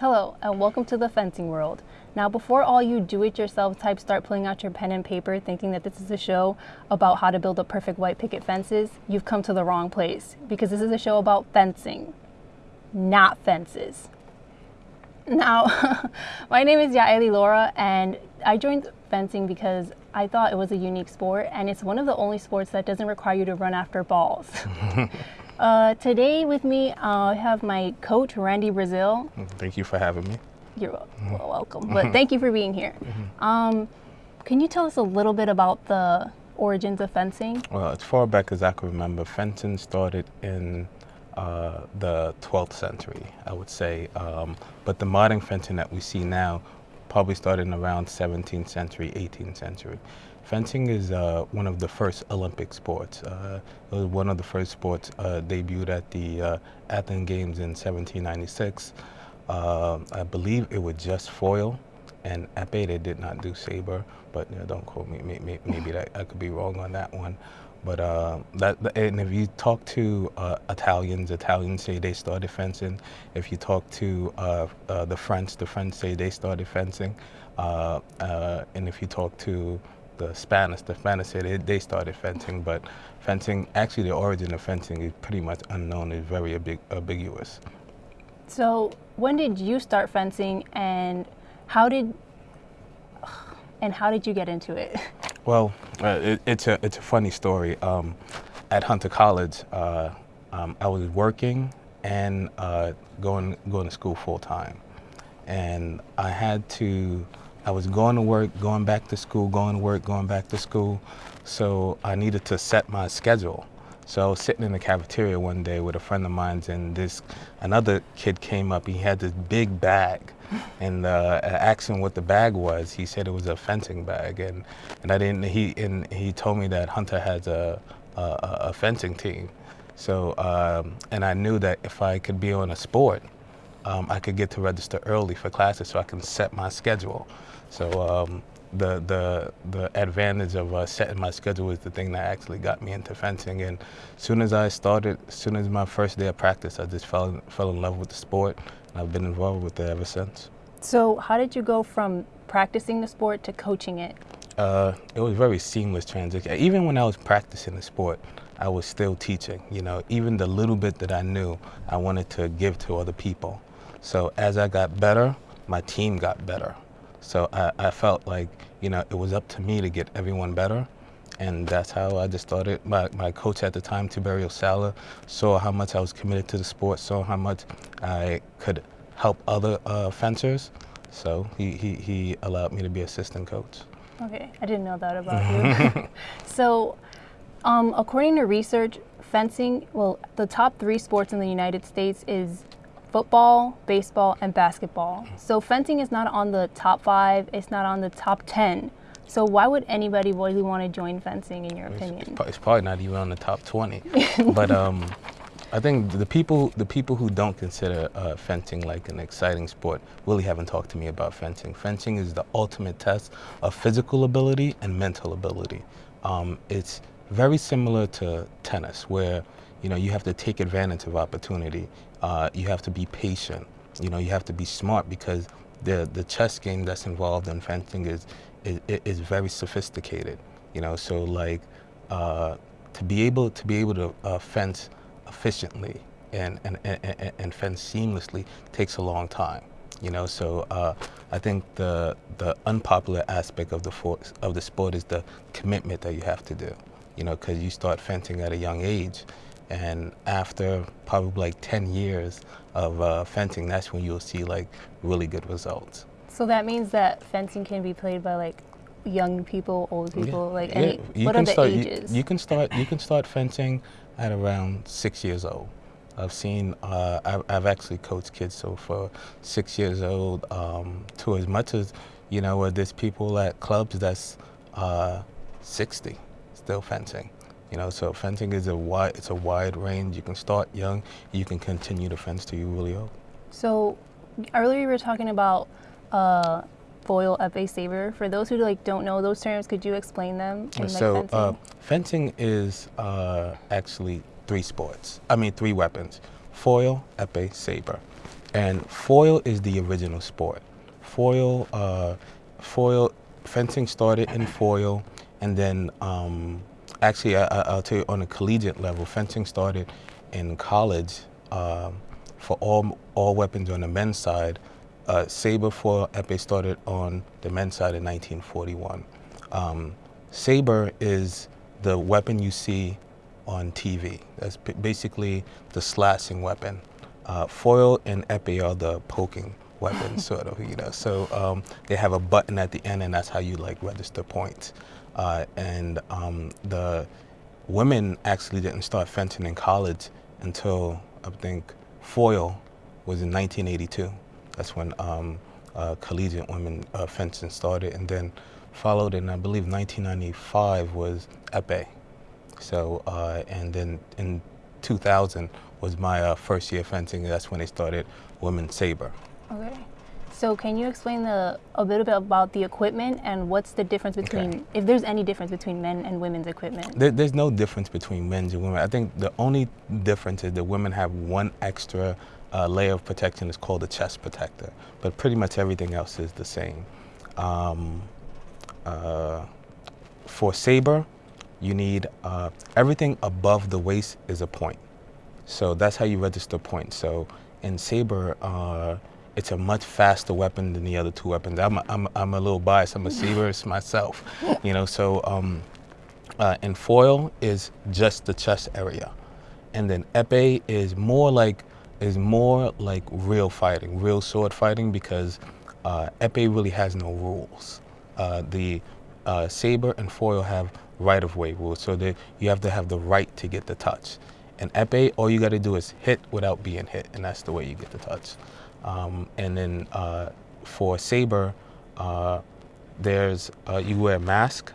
Hello, and welcome to the fencing world. Now, before all you do-it-yourself types start pulling out your pen and paper thinking that this is a show about how to build a perfect white picket fences, you've come to the wrong place because this is a show about fencing, not fences. Now, my name is Yaeli Laura, and I joined fencing because I thought it was a unique sport, and it's one of the only sports that doesn't require you to run after balls. uh, today with me, uh, I have my coach, Randy Brazil. Thank you for having me. You're wel- well, welcome, but thank you for being here. Um, can you tell us a little bit about the origins of fencing? Well, as far back as I can remember, fencing started in uh, the 12th century, I would say. Um, but the modern fencing that we see now probably started in around 17th century, 18th century. Fencing is uh, one of the first Olympic sports. Uh, it was one of the first sports uh, debuted at the uh, Athens Games in 1796. Uh, I believe it was just foil and epee. They did not do saber, but you know, don't quote me. Maybe, maybe that I could be wrong on that one. But uh, that, and if you talk to uh, Italians, Italians say they started fencing. If you talk to uh, uh, the French, the French say they started fencing. And if you talk to the Spanish, the Spanish they, they started fencing. But fencing, actually, the origin of fencing is pretty much unknown. It's very ambig- ambiguous. So, when did you start fencing, and how did and how did you get into it? Well, uh, it, it's a it's a funny story. Um, at Hunter College, uh, um, I was working and uh, going going to school full time, and I had to. I was going to work, going back to school, going to work, going back to school. So I needed to set my schedule. So I was sitting in the cafeteria one day with a friend of mine, and this another kid came up. He had this big bag, and uh, him what the bag was. He said it was a fencing bag, and and I didn't. He and he told me that Hunter has a a, a fencing team. So um, and I knew that if I could be on a sport, um, I could get to register early for classes, so I can set my schedule. So um, the the the advantage of uh, setting my schedule was the thing that actually got me into fencing. And as soon as I started, as soon as my first day of practice, I just fell in, fell in love with the sport, and I've been involved with it ever since. So, how did you go from practicing the sport to coaching it? Uh, it was very seamless transition. Even when I was practicing the sport, I was still teaching. You know, even the little bit that I knew, I wanted to give to other people. So as I got better, my team got better. So I, I felt like, you know, it was up to me to get everyone better. And that's how I just started. My, my coach at the time, Tiberio Sala, saw how much I was committed to the sport, saw how much I could help other uh, fencers. So he, he, he allowed me to be assistant coach. Okay, I didn't know that about you. so, um, according to research, fencing, well, the top three sports in the United States is football, baseball, and basketball. So, fencing is not on the top five, it's not on the top 10. So, why would anybody really want to join fencing, in your It's, opinion? it's, probably not even on the top 20. but um, I think the people the people who don't consider uh, fencing like an exciting sport really haven't talked to me about fencing. Fencing is the ultimate test of physical ability and mental ability. Um, it's very similar to tennis, where you know you have to take advantage of opportunity. Uh, you have to be patient. You know you have to be smart because the the chess game that's involved in fencing is is, is very sophisticated. You know, so like uh, to be able to be able to uh, fence efficiently and, and, and, and fence seamlessly takes a long time. You know, so uh, I think the the unpopular aspect of the for, of the sport is the commitment that you have to do. You know, because you start fencing at a young age, and after probably like 10 years of uh, fencing, that's when you'll see like really good results. So, that means that fencing can be played by like young people, old people, like Yeah, any, you what are the start, you- ages? You, can start. You can start fencing at around six years old. I've seen. Uh, I've, I've actually coached kids so for six years old um, to as much as you know. There's people at clubs that's uh, 60 still fencing. You know, so fencing is a wide. It's a wide range. You can start young. You can continue to fence till you really old. So earlier you were talking about uh, foil epee saber. For those who like don't know those terms, could you explain them? In, like, so fencing? uh, fencing is uh, actually three sports. I mean three weapons: foil, epee, saber. and foil is the original sport. Foil, uh, foil fencing started in foil, and then um, actually I, will tell you on a collegiate level, fencing started in college uh, for all all weapons on the men's side. Uh, saber for epee started on the men's side in 1941. Um, saber is the weapon you see on TV. That's basically the slashing weapon. Uh, foil and epee are the poking weapons, sort of, you know. So um, they have a button at the end, and that's how you like register points. Uh, and um, the women actually didn't start fencing in college until I think foil was in 1982. That's when um, uh, collegiate women uh, fencing started, and then followed in I believe 1995 was epee. So uh, and then in 2000 was my uh, first year fencing. That's when they started women's saber. So can you explain the, a little bit about the equipment and what's the difference between, okay. if there's any difference between men and women's equipment? There, there's no difference between men's and women. I think the only difference is that women have one extra uh, layer of protection. It's called a chest protector, but pretty much everything else is the same. Um, uh, for saber, you need uh, everything above the waist is a point. So that's how you register points. So in saber, uh, it's a much faster weapon than the other two weapons. I'm a, I'm, I'm a little biased. I'm a saberist myself, you know. So um, uh, and foil is just the chest area, and then epee is more like is more like real fighting, real sword fighting because uh, epee really has no rules. Uh, the uh, saber and foil have right of way rules, so that you have to have the right to get the touch. And epee, all you got to do is hit without being hit, and that's the way you get the touch. Um, and then uh, for Saber, uh, there's uh, you wear a mask.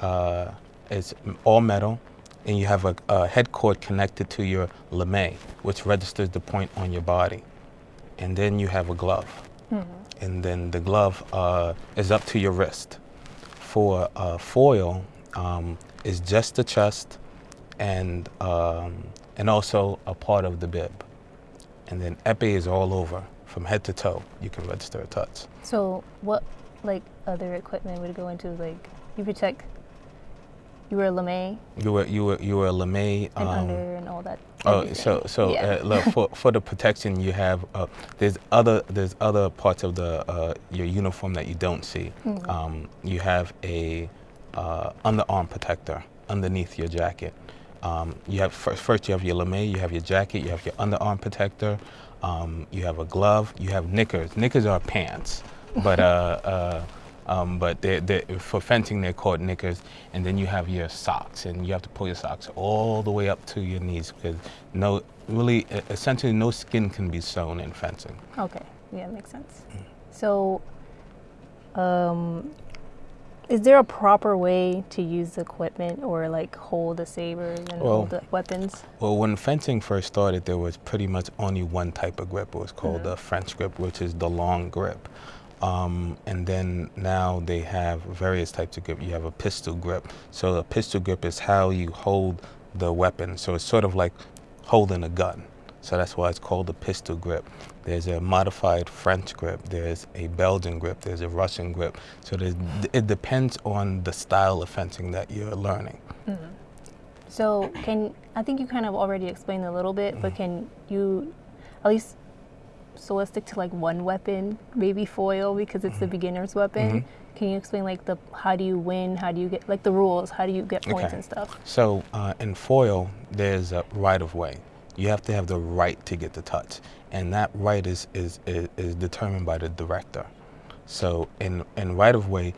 Uh, it's all metal, and you have a, a, head cord connected to your lame, which registers the point on your body. And then you have a glove, mm -hmm. and then the glove uh, is up to your wrist. For uh, foil, um, is just the chest, and um, and also a part of the bib. And then epee is all over from head to toe. You can register a touch. So what like other equipment would go into like you protect you were a lame. You were you were you were a lame. And um, under and all that. Oh, so so yeah. uh, look, for for the protection you have uh, there's other there's other parts of the uh, your uniform that you don't see. Mm -hmm. um, you have a uh, underarm protector underneath your jacket. Um, you have first, first, you have your lame, you have your jacket, you have your underarm protector, um, you have a glove, you have knickers. Knickers are pants, but uh, uh, um, but they're, they're, for fencing they're called knickers. And then you have your socks, and you have to pull your socks all the way up to your knees because no, really, essentially, no skin can be sewn in fencing. Okay, yeah, makes sense. Mm. So, um, is there a proper way to use the equipment or like hold the sabers and well, hold the weapons? Well, when fencing first started, there was pretty much only one type of grip. It was called mm -hmm. the French grip, which is the long grip. Um, and then now they have various types of grip. You have a pistol grip. So a pistol grip is how you hold the weapon. So it's sort of like holding a gun. So that's why it's called the pistol grip. There's a modified French grip, there's a Belgian grip, there's a Russian grip. So it depends on the style of fencing that you're learning. Mm -hmm. So can, I think you kind of already explained a little bit, mm -hmm. but can you at least, so let's stick to like one weapon, maybe foil because it's mm -hmm. the mm-hmm. beginner's weapon. Mm-hmm. Can you explain like the how do you win? How do you get like the rules? How do you get points okay. and stuff? So uh, in foil, there's a right of way you have to have the right to get the touch. And that right is, is, is, is determined by the director. So in, in right of way,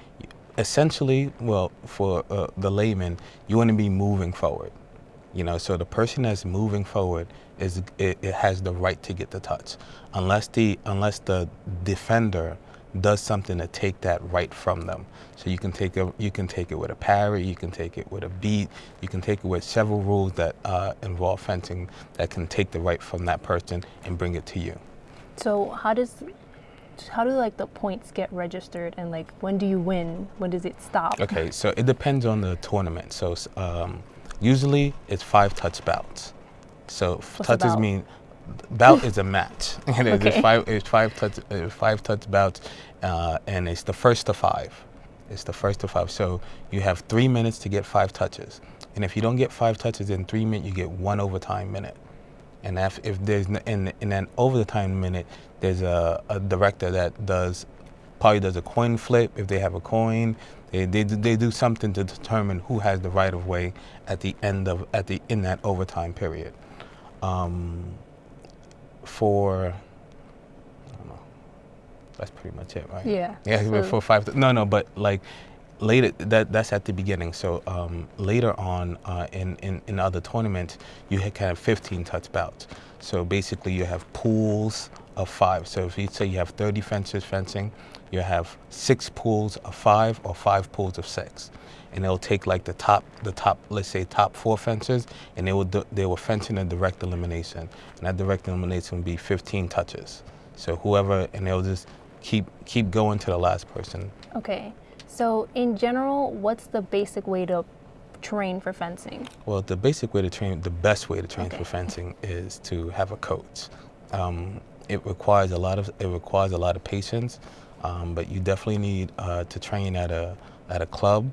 essentially, well, for uh, the layman, you want to be moving forward. You know, so the person that's moving forward is it, it has the right to get the touch, unless the unless the defender does something to take that right from them. So you can take a, you can take it with a parry, you can take it with a beat, you can take it with several rules that uh, involve fencing that can take the right from that person and bring it to you. So how does how do like the points get registered and like when do you win? When does it stop? Okay, so it depends on the tournament. So um, usually it's five touch bouts. So What's touches mean bout is a match. And it's Okay. five, it's five touch, uh, five touch bouts, uh, and it's the first to five. It's the first to five. So you have three minutes to get five touches, and if you don't get five touches in three minutes, you get one overtime minute. And if, if there's in in an overtime minute, there's a, a director that does probably does a coin flip if they have a coin. They, they, do- they do something to determine who has the right of way at the end of at the in that overtime period. Um, for I don't know. That's pretty much it, right? Yeah. Yeah, So- for five. No, no, but like later that that's at the beginning. So um, later on uh, in, in in other tournaments, you had kind of 15 touch bouts. So basically, you have pools of five. So if you say you have 30 fences fencing, you have six pools of five or five pools of six. And they'll take like the top, the top, let's say top four fencers, and they will they will fence in a direct elimination, and that direct elimination will be 15 touches. So whoever, and they'll just keep keep going to the last person. Okay. So, in general, what's the basic way to train for fencing? Well, the basic way to train, the best way to train Okay. for fencing is to have a coach. Um, it requires a lot of it requires a lot of patience, um, but you definitely need uh, to train at a at a club,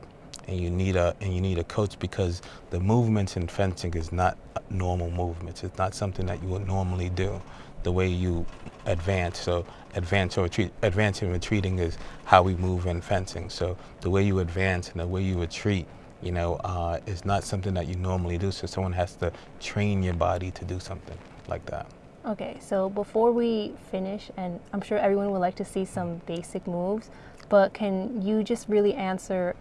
and you need a and you need a coach because the movements in fencing is not normal movements. It's not something that you would normally do. The way you advance, so advance or retreat, advance and retreating is how we move in fencing. So the way you advance and the way you retreat you know, uh, is not something that you normally do. So someone has to train your body to do something like that. Okay, so before we finish, and I'm sure everyone would like to see some basic moves, but can you just really answer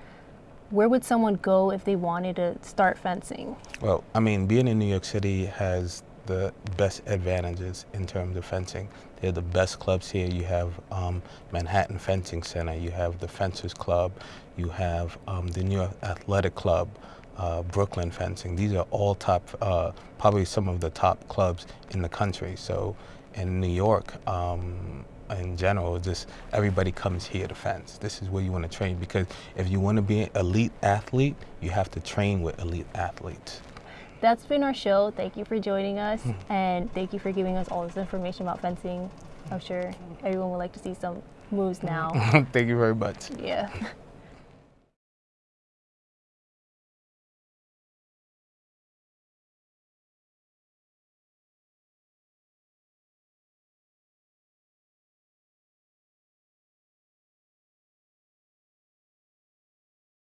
where would someone go if they wanted to start fencing? Well, I mean, being in New York City has the best advantages in terms of fencing. They're the best clubs here. You have um, Manhattan Fencing Center, you have the Fencers Club, you have um, the New York Athletic Club, uh, Brooklyn Fencing. These are all top, uh, probably some of the top clubs in the country. So in New York, um, in general, just everybody comes here to fence. This is where you want to train because if you want to be an elite athlete, you have to train with elite athletes. That's been our show. Thank you for joining us, Hmm. and thank you for giving us all this information about fencing. I'm sure everyone would like to see some moves now. Thank you very much. yeah.